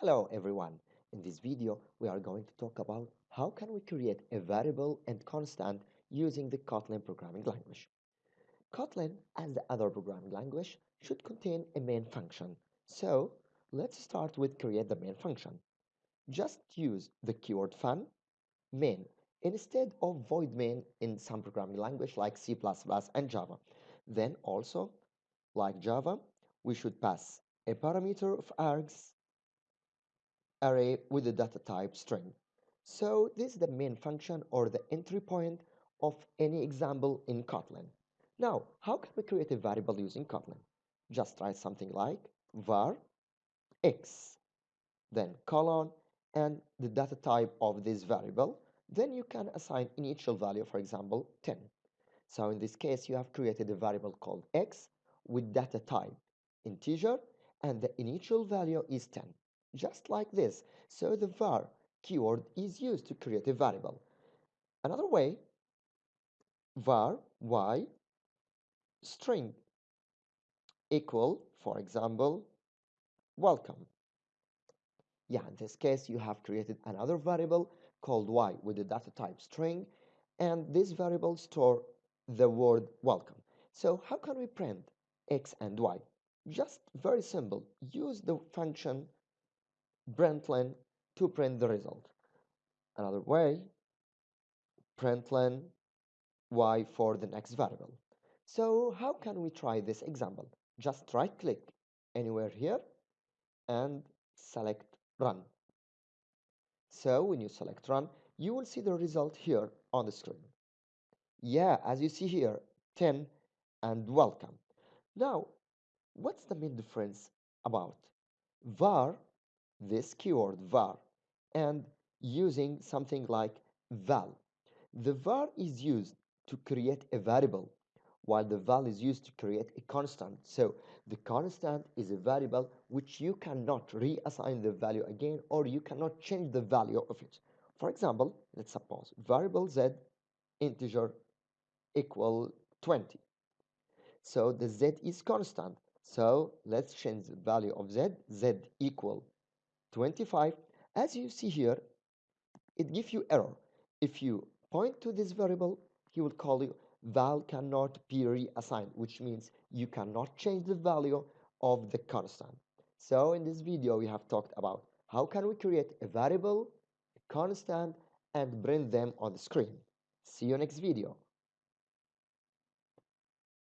Hello everyone. In this video, we are going to talk about how can we create a variable and constant using the Kotlin programming language. Kotlin, as the other programming language, should contain a main function. So, let's start with create the main function. Just use the keyword fun main instead of void main in some programming language like C++ and Java. Then also, like Java, we should pass a parameter of args array with the data type string. So this is the main function or the entry point of any example in Kotlin. Now, how can we create a variable using Kotlin? Just write something like var x, then colon, and the data type of this variable. Then you can assign initial value, for example, 10. So in this case, you have created a variable called x with data type integer, and the initial value is 10 just like this. So the var keyword is used to create a variable. Another way, var y string equal, for example, welcome. Yeah, in this case, you have created another variable called y with the data type string, and this variable store the word welcome. So how can we print x and y? Just very simple. Use the function println to print the result. Another way, println y for the next variable. So how can we try this example? Just right click anywhere here and select run. So when you select run, you will see the result here on the screen. Yeah, as you see here, 10 and welcome. Now, what's the main difference about? var this keyword var and using something like val. The var is used to create a variable while the val is used to create a constant. So the constant is a variable which you cannot reassign the value again or you cannot change the value of it. For example, let's suppose variable z integer equal 20. So the z is constant. So let's change the value of z, z equal 25 as you see here it gives you error. If you point to this variable he will call you val cannot be reassigned which means you cannot change the value of the constant. So in this video we have talked about how can we create a variable a constant and bring them on the screen. See you next video